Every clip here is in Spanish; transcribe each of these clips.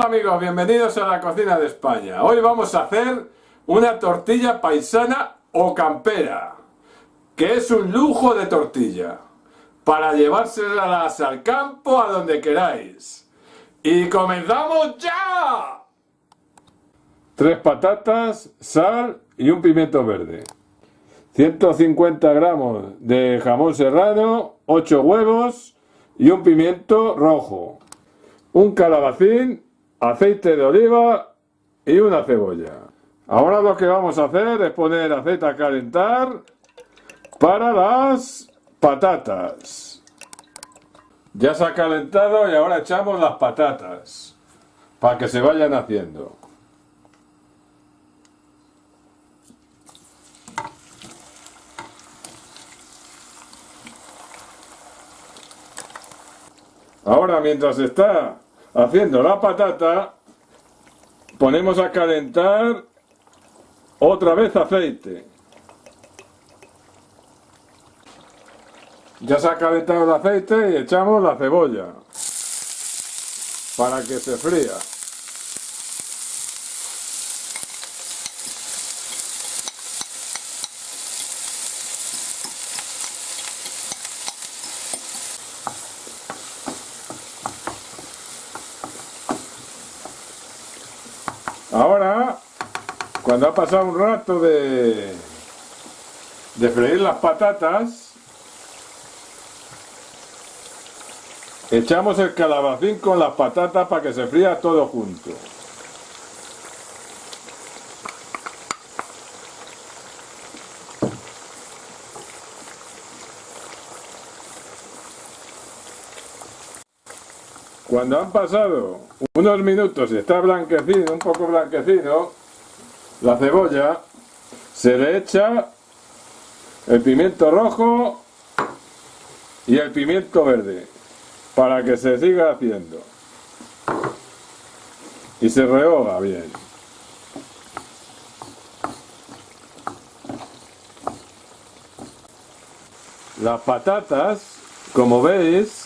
Hola amigos, bienvenidos a la cocina de España. Hoy vamos a hacer una tortilla paisana o campera, que es un lujo de tortilla, para llevárselas al campo a donde queráis. ¡Y comenzamos ya! Tres patatas, sal y un pimiento verde. 150 gramos de jamón serrano, 8 huevos y un pimiento rojo un calabacín, aceite de oliva y una cebolla. Ahora lo que vamos a hacer es poner aceite a calentar para las patatas. Ya se ha calentado y ahora echamos las patatas para que se vayan haciendo. Ahora mientras está haciendo la patata, ponemos a calentar otra vez aceite. Ya se ha calentado el aceite y echamos la cebolla para que se fría. Ahora, cuando ha pasado un rato de, freír las patatas, echamos el calabacín con las patatas para que se fría todo junto. Cuando han pasado unos minutos y está blanquecino, un poco blanquecino, la cebolla, se le echa el pimiento rojo y el pimiento verde para que se siga haciendo y se rehoga bien. Las patatas, como veis,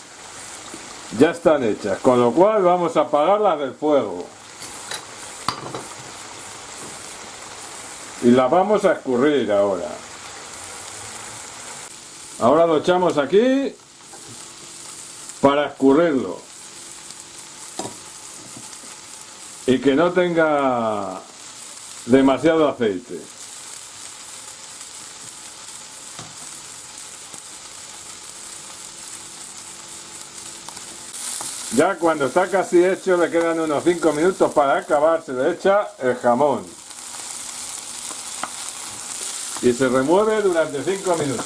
ya están hechas, con lo cual vamos a apagarlas del fuego. Y las vamos a escurrir ahora. Ahora lo echamos aquí para escurrirlo. Y que no tenga demasiado aceite. Ya cuando está casi hecho le quedan unos 5 minutos para acabar, se le echa el jamón. Y se remueve durante 5 minutos.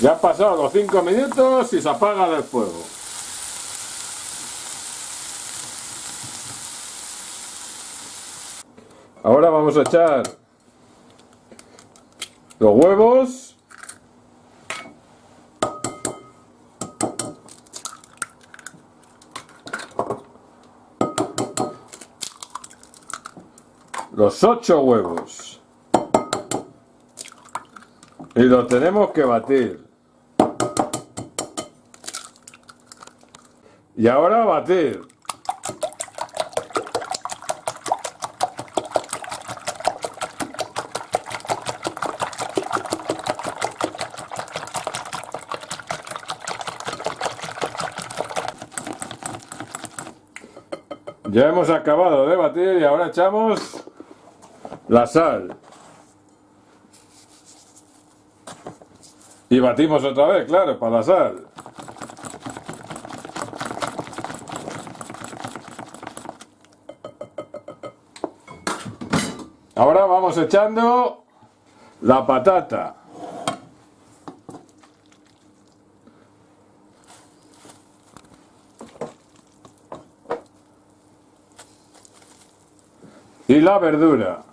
Ya han pasado los 5 minutos y se apaga el fuego. Ahora vamos a echar los huevos. Los ocho huevos. Y los tenemos que batir. Y ahora batir. Ya hemos acabado de batir y ahora echamos la sal. Y batimos otra vez, claro, para la sal. Ahora vamos echando la patata. Y la verdura.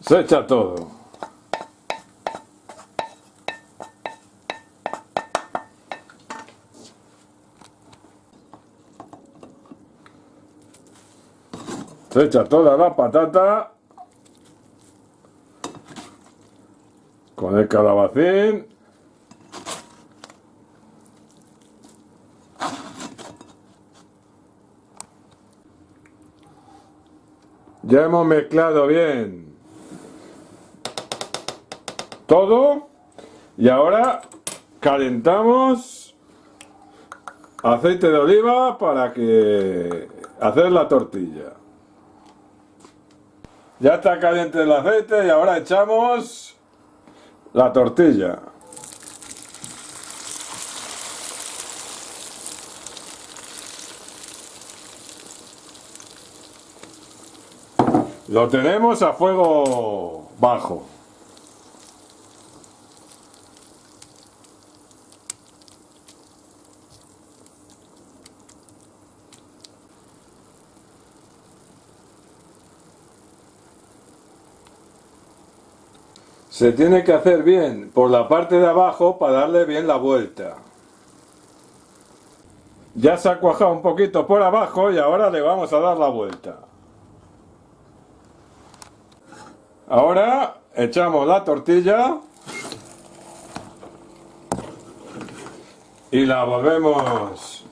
Se echa todo. Se echa toda la patata con el calabacín. Ya hemos mezclado bien todo y ahora calentamos aceite de oliva para que hacer la tortilla. Ya está caliente el aceite y ahora echamos la tortilla. Lo tenemos a fuego bajo. Se tiene que hacer bien por la parte de abajo para darle bien la vuelta. Ya se ha cuajado un poquito por abajo y ahora le vamos a dar la vuelta. Ahora echamos la tortilla y la volvemos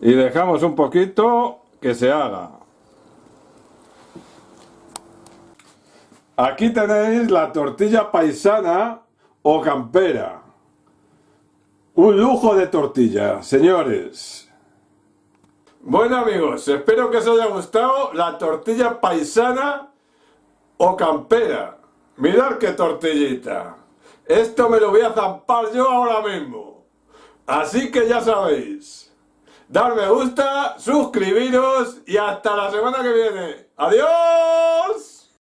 y dejamos un poquito que se haga. Aquí tenéis la tortilla paisana o campera. Un lujo de tortilla, señores. Bueno amigos, espero que os haya gustado la tortilla paisana o campera. Mirad qué tortillita. Esto me lo voy a zampar yo ahora mismo. Así que ya sabéis. Dar me gusta, suscribiros y hasta la semana que viene. ¡Adiós!